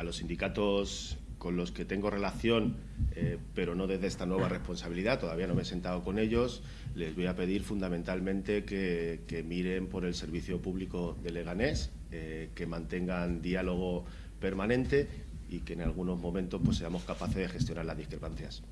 a los sindicatos con los que tengo relación, eh, pero no desde esta nueva responsabilidad, todavía no me he sentado con ellos, les voy a pedir fundamentalmente que, miren por el servicio público de Leganés, eh, que mantengan diálogo permanente y que en algunos momentos pues, seamos capaces de gestionar las discrepancias.